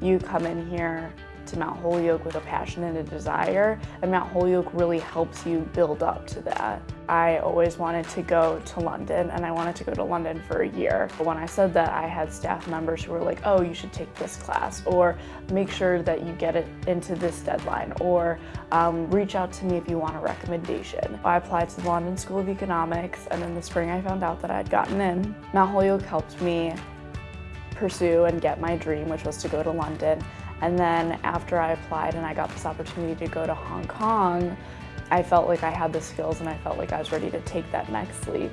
you come in here to Mount Holyoke with a passion and a desire, and Mount Holyoke really helps you build up to that. I always wanted to go to London, and I wanted to go to London for a year. But when I said that, I had staff members who were like, oh, you should take this class, or make sure that you get it into this deadline, or um, reach out to me if you want a recommendation. I applied to the London School of Economics, and in the spring I found out that I had gotten in. Mount Holyoke helped me pursue and get my dream, which was to go to London. And then after I applied and I got this opportunity to go to Hong Kong, I felt like I had the skills and I felt like I was ready to take that next leap.